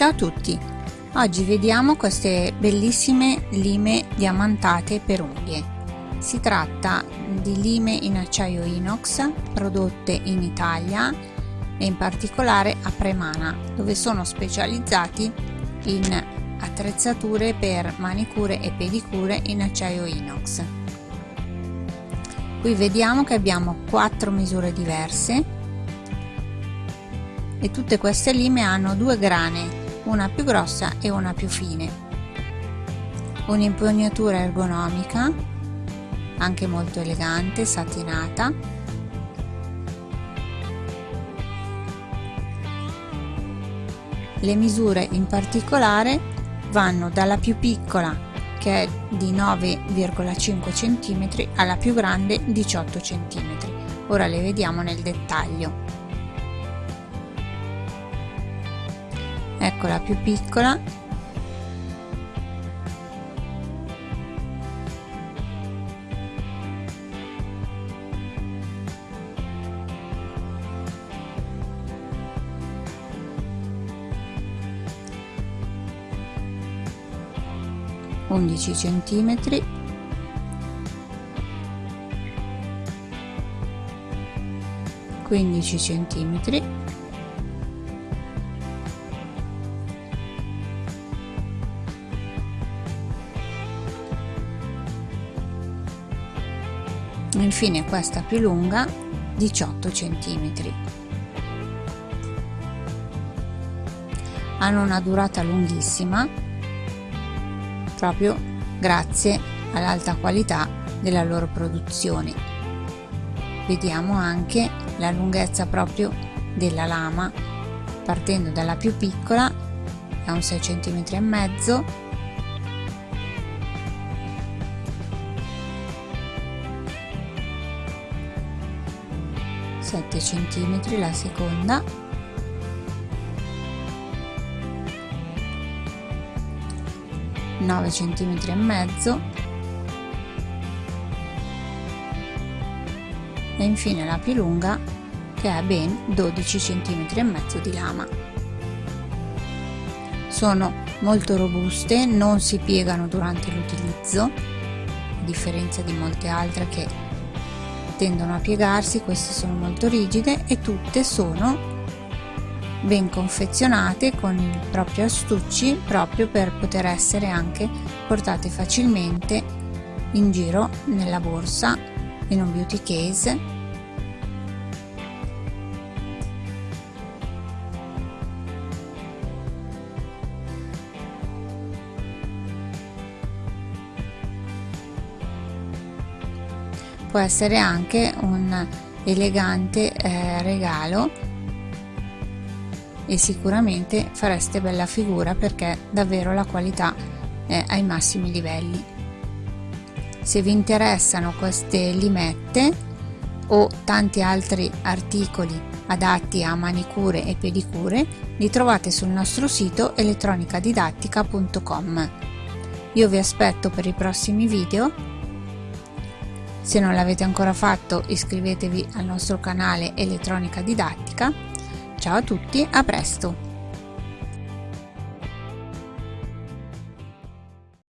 Ciao a tutti! Oggi vediamo queste bellissime lime diamantate per unghie. Si tratta di lime in acciaio inox prodotte in Italia e in particolare a Premana dove sono specializzati in attrezzature per manicure e pedicure in acciaio inox. Qui vediamo che abbiamo quattro misure diverse e tutte queste lime hanno due grane una più grossa e una più fine. Un'impugnatura ergonomica anche molto elegante satinata. Le misure in particolare vanno dalla più piccola che è di 9,5 cm alla più grande 18 cm ora le vediamo nel dettaglio ecco la più piccola. Undici centimetri. Quindici centimetri infine questa più lunga 18 cm hanno una durata lunghissima proprio grazie all'alta qualità della loro produzione. Vediamo anche la lunghezza proprio della lama. Partendo dalla più piccola è un 6 cm e mezzo 7 cm la seconda. Nove centimetri e mezzo. E infine la più lunga che è ben 12 centimetri e mezzo di lama. Sono molto robuste non si piegano durante l'utilizzo a differenza di molte altre che tendono a piegarsi queste sono molto rigide e tutte sono ben confezionate con i propri astucci proprio per poter essere anche portate facilmente in giro nella borsa in un beauty case può essere anche un elegante eh, regalo e sicuramente fareste bella figura perché davvero la qualità è ai massimi livelli. Se vi interessano queste limette o tanti altri articoli adatti a manicure e pedicure li trovate sul nostro sito elettronicadidattica.com io vi aspetto per i prossimi video se non l'avete ancora fatto iscrivetevi al nostro canale Elettronica Didattica. Ciao a tutti, a presto!